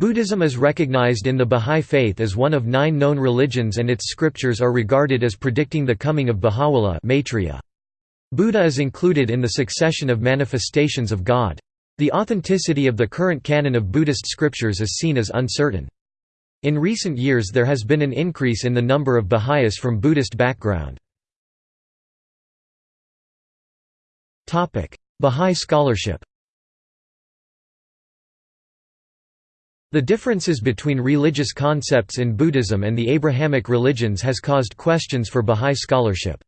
Buddhism is recognized in the Bahá'í Faith as one of nine known religions and its scriptures are regarded as predicting the coming of Baha'u'llah. Buddha is included in the succession of manifestations of God. The authenticity of the current canon of Buddhist scriptures is seen as uncertain. In recent years there has been an increase in the number of Baha'is from Buddhist background. Bahá'í scholarship The differences between religious concepts in Buddhism and the Abrahamic religions has caused questions for Bahá'í scholarship.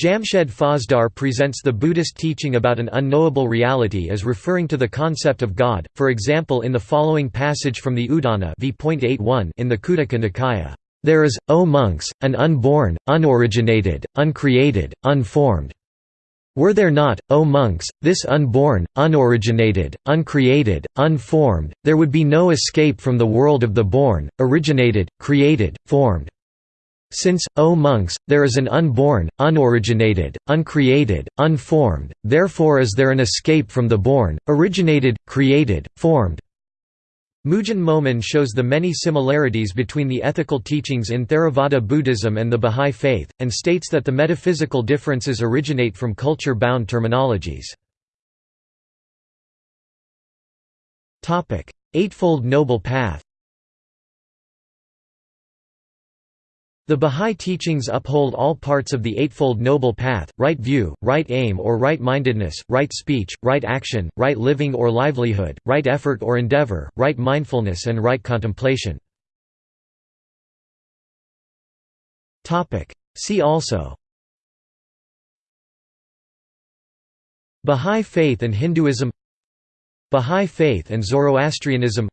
Jamshed Fozdar presents the Buddhist teaching about an unknowable reality as referring to the concept of God, for example in the following passage from the Udana in the Khuddaka Nikaya, "...there is, O monks, an unborn, unoriginated, uncreated, unformed were there not, O monks, this unborn, unoriginated, uncreated, unformed, there would be no escape from the world of the born, originated, created, formed. Since, O monks, there is an unborn, unoriginated, uncreated, unformed, therefore is there an escape from the born, originated, created, formed. Moojan Momen shows the many similarities between the ethical teachings in Theravada Buddhism and the Bahá'í Faith, and states that the metaphysical differences originate from culture-bound terminologies. Eightfold Noble Path The Bahá'í teachings uphold all parts of the Eightfold Noble Path, right view, right aim or right-mindedness, right speech, right action, right living or livelihood, right effort or endeavor, right mindfulness and right contemplation. See also. Bahá'í faith and Hinduism. Bahá'í faith and Zoroastrianism.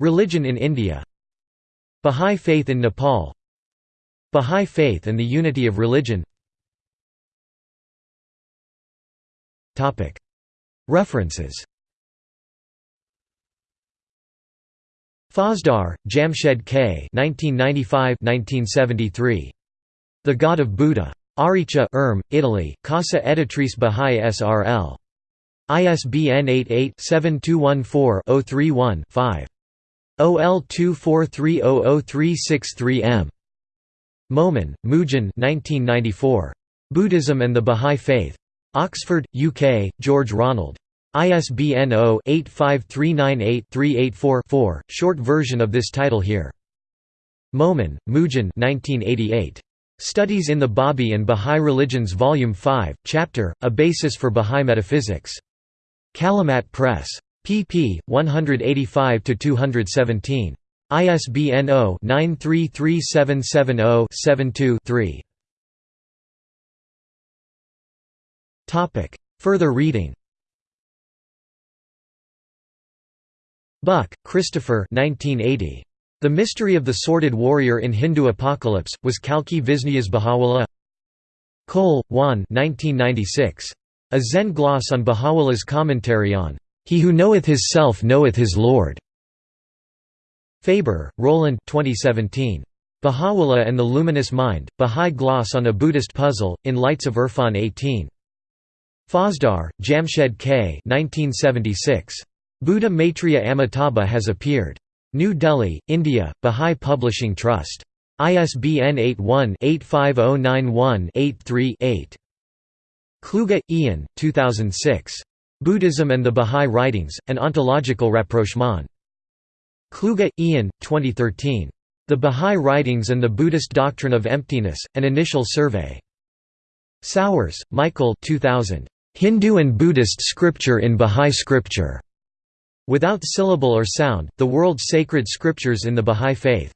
Religion in India. Bahá'í faith in Nepal Bahá'í Faith and the Unity of Religion References Fozdar, Jamshed K. 1995–1973. The God of Buddha. Ariccia Erm, Italy, Casa Editrice Bahá'í S.R.L. ISBN 88-7214-031-5. OL 24300363M. Momen, Moojan 1994. Buddhism and the Bahá'í Faith. Oxford, UK, George Ronald. ISBN 0-85398-384-4, short version of this title here. Momen, Moojan 1988. Studies in the Babi and Bahá'í Religions Volume 5, Chapter, A Basis for Bahá'í Metaphysics. Kalimat Press. pp. 185–217. ISBN 0-933770-72-3. Topic: Further reading Buck, Christopher 1980. The Mystery of the Sordid Warrior in Hindu Apocalypse, was Kalki Visnuyas Baha'u'llah Cole, Juan 1996. A Zen gloss on Baha'u'llah's commentary on, "'He who knoweth his self knoweth his Lord' Faber, Roland 2017. Baha'u'llah and the Luminous Mind, Bahá'í Gloss on a Buddhist Puzzle, in Lights of Irfan 18. Fozdar, Jamshed K. 1976. Buddha Maitreya Amitabha has appeared. New Delhi, India, Bahá'í Publishing Trust. ISBN 81-85091-83-8. Kluge, Ian, 2006. Buddhism and the Bahá'í Writings, An Ontological Rapprochement. Kluge, Ian, 2013. The Bahá'í Writings and the Buddhist Doctrine of Emptiness, An Initial Survey. Sours, Michael 2000. Hindu and Buddhist Scripture in Bahá'í Scripture. Without Syllable or Sound, The World's Sacred Scriptures in the Bahá'í Faith.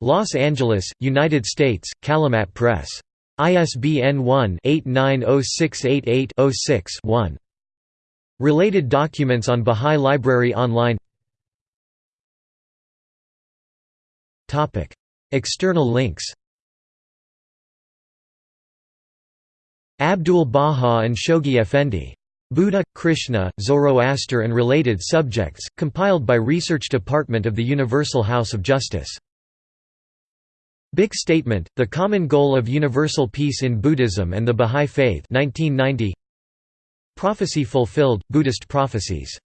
Los Angeles, United States, Kalimat Press. ISBN 1-890688-06-1. Related documents on Bahá'í Library Online External links Abdul Baha and Shoghi Effendi. Buddha, Krishna, Zoroaster and Related Subjects, compiled by Research Department of the Universal House of Justice. Big Statement, The Common Goal of Universal Peace in Buddhism and the Bahá'í Faith 1990. Prophecy Fulfilled, Buddhist Prophecies